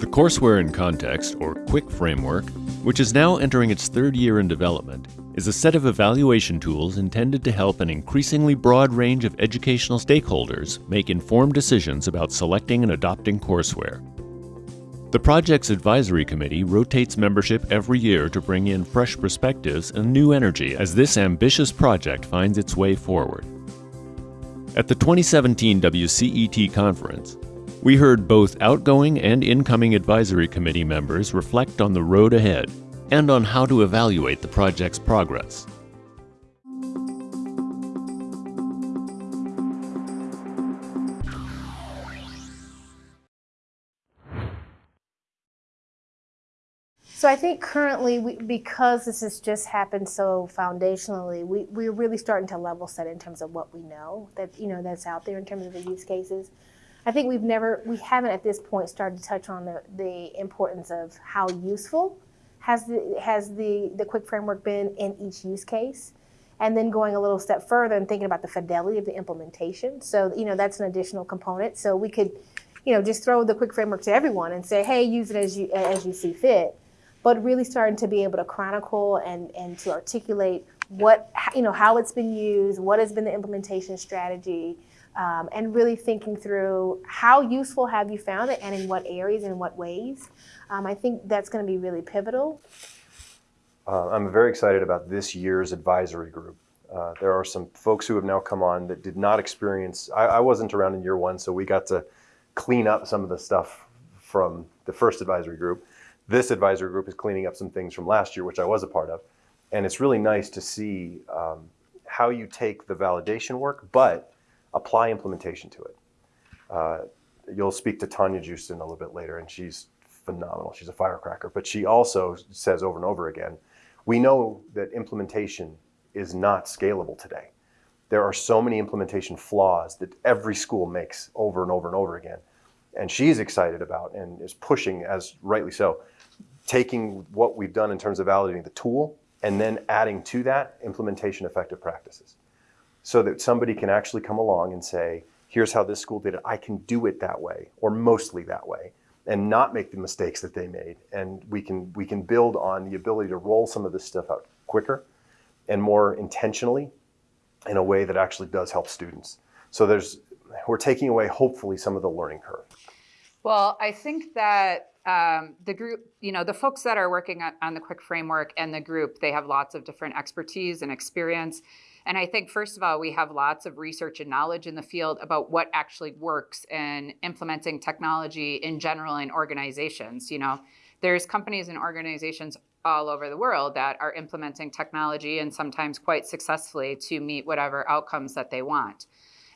The Courseware in Context, or CWiC framework, which is now entering its third year in development, is a set of evaluation tools intended to help an increasingly broad range of educational stakeholders make informed decisions about selecting and adopting courseware. The project's advisory committee rotates membership every year to bring in fresh perspectives and new energy as this ambitious project finds its way forward. At the 2017 WCET conference, we heard both outgoing and incoming advisory committee members reflect on the road ahead and on how to evaluate the project's progress. So I think currently, we, because this has just happened so foundationally, we, we're really starting to level set in terms of what we know that you know that's out there in terms of the use cases. I think we've never, we haven't at this point started to touch on the, the importance of how useful has the has the the CWiC framework been in each use case, and then going a little step further and thinking about the fidelity of the implementation. So you know that's an additional component. So we could, you know, just throw the CWiC framework to everyone and say, hey, use it as you as you see fit but really starting to be able to chronicle and, and to articulate what, you know, how it's been used, what has been the implementation strategy, um, and really thinking through how useful have you found it and in what areas and in what ways. Um, I think that's going to be really pivotal. Uh, I'm very excited about this year's advisory group. Uh, there are some folks who have now come on that did not experience, I, I wasn't around in year one, so we got to clean up some of the stuff from the first advisory group. This advisory group is cleaning up some things from last year, which I was a part of. And it's really nice to see um, how you take the validation work, but apply implementation to it. Uh, you'll speak to Tanya Joosten a little bit later, and she's phenomenal. She's a firecracker. But she also says over and over again, we know that implementation is not scalable today. There are so many implementation flaws that every school makes over and over and over again. And she's excited about and is pushing, as rightly so, taking what we've done in terms of validating the tool and then adding to that implementation effective practices so that somebody can actually come along and say, here's how this school did it. I can do it that way or mostly that way and not make the mistakes that they made. And we can, we can build on the ability to roll some of this stuff out quicker and more intentionally in a way that actually does help students. So there's, we're taking away hopefully some of the learning curve. Well, I think that um, the group, you know, the folks that are working on, on the CWiC framework and the group, they have lots of different expertise and experience. And I think, first of all, we have lots of research and knowledge in the field about what actually works in implementing technology in general in organizations. You know, there's companies and organizations all over the world that are implementing technology and sometimes quite successfully to meet whatever outcomes that they want.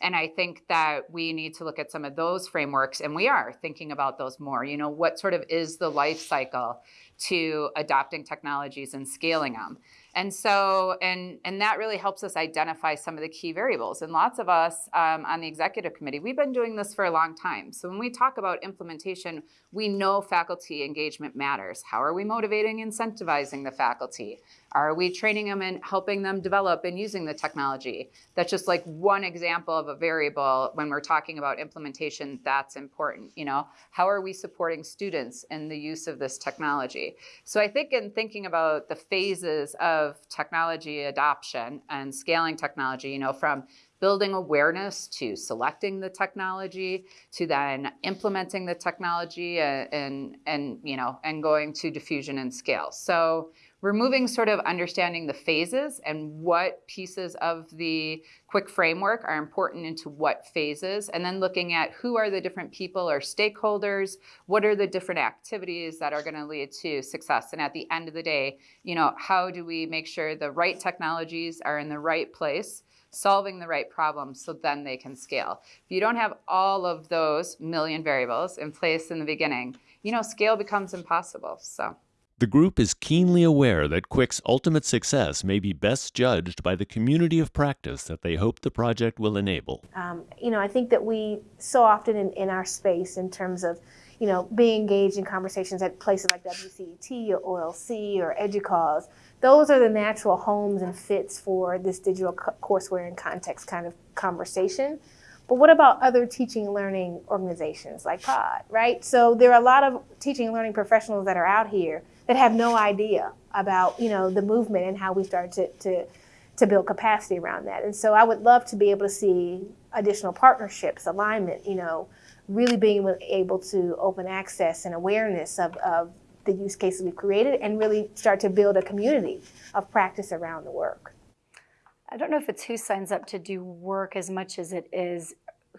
And I think that we need to look at some of those frameworks, and we are thinking about those more. You know, what sort of is the life cycle to adopting technologies and scaling them? And so, and, and that really helps us identify some of the key variables. And lots of us um, on the executive committee, we've been doing this for a long time. So when we talk about implementation, we know faculty engagement matters. How are we motivating, incentivizing the faculty? Are we training them and helping them develop and using the technology? That's just like one example of a variable when we're talking about implementation that's important. You know, how are we supporting students in the use of this technology? So I think in thinking about the phases of technology adoption and scaling technology, you know, from building awareness to selecting the technology to then implementing the technology and, and, and you know and going to diffusion and scale so removing sort of understanding the phases and what pieces of the CWiC framework are important into what phases, and then looking at who are the different people or stakeholders, what are the different activities that are gonna lead to success. And at the end of the day, you know, how do we make sure the right technologies are in the right place solving the right problems so then they can scale. If you don't have all of those million variables in place in the beginning, you know, scale becomes impossible, so. The group is keenly aware that CWiC's ultimate success may be best judged by the community of practice that they hope the project will enable. Um, you know, I think that we so often in, in our space in terms of, you know, being engaged in conversations at places like WCET or OLC or EDUCAUSE, those are the natural homes and fits for this digital courseware and context kind of conversation. But what about other teaching and learning organizations like POD, right? So there are a lot of teaching and learning professionals that are out here that have no idea about, you know, the movement and how we start to, to, to build capacity around that. And so I would love to be able to see additional partnerships, alignment, you know, really being able to open access and awareness of, of the use cases we've created and really start to build a community of practice around the work. I don't know if it's who signs up to do work as much as it is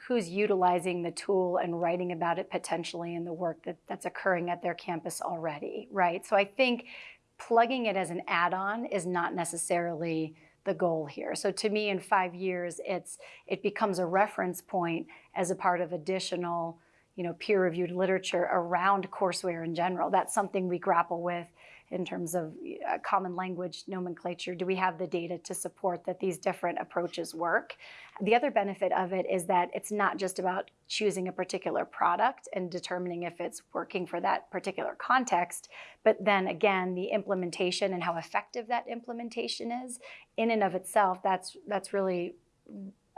who's utilizing the tool and writing about it potentially in the work that, that's occurring at their campus already, right? So I think plugging it as an add-on is not necessarily the goal here. So to me, in five years, it's it becomes a reference point as a part of additional, you know, peer-reviewed literature around courseware in general. That's something we grapple with in terms of uh, common language nomenclature? Do we have the data to support that these different approaches work? The other benefit of it is that it's not just about choosing a particular product and determining if it's working for that particular context, but then again, the implementation and how effective that implementation is in and of itself, that's, that's really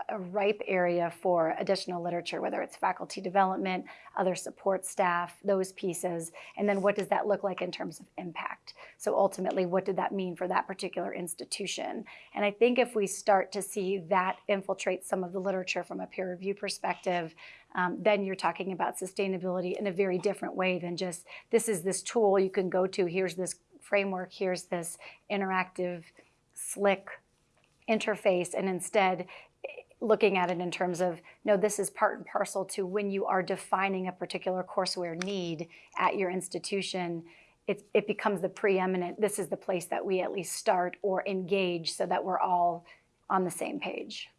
a ripe area for additional literature, whether it's faculty development, other support staff, those pieces, and then what does that look like in terms of impact? So ultimately, what did that mean for that particular institution? And I think if we start to see that infiltrate some of the literature from a peer review perspective, um, then you're talking about sustainability in a very different way than just this is this tool you can go to, here's this framework, here's this interactive, slick interface, and instead looking at it in terms of, no, this is part and parcel to when you are defining a particular courseware need at your institution, it, it becomes the preeminent, this is the place that we at least start or engage so that we're all on the same page.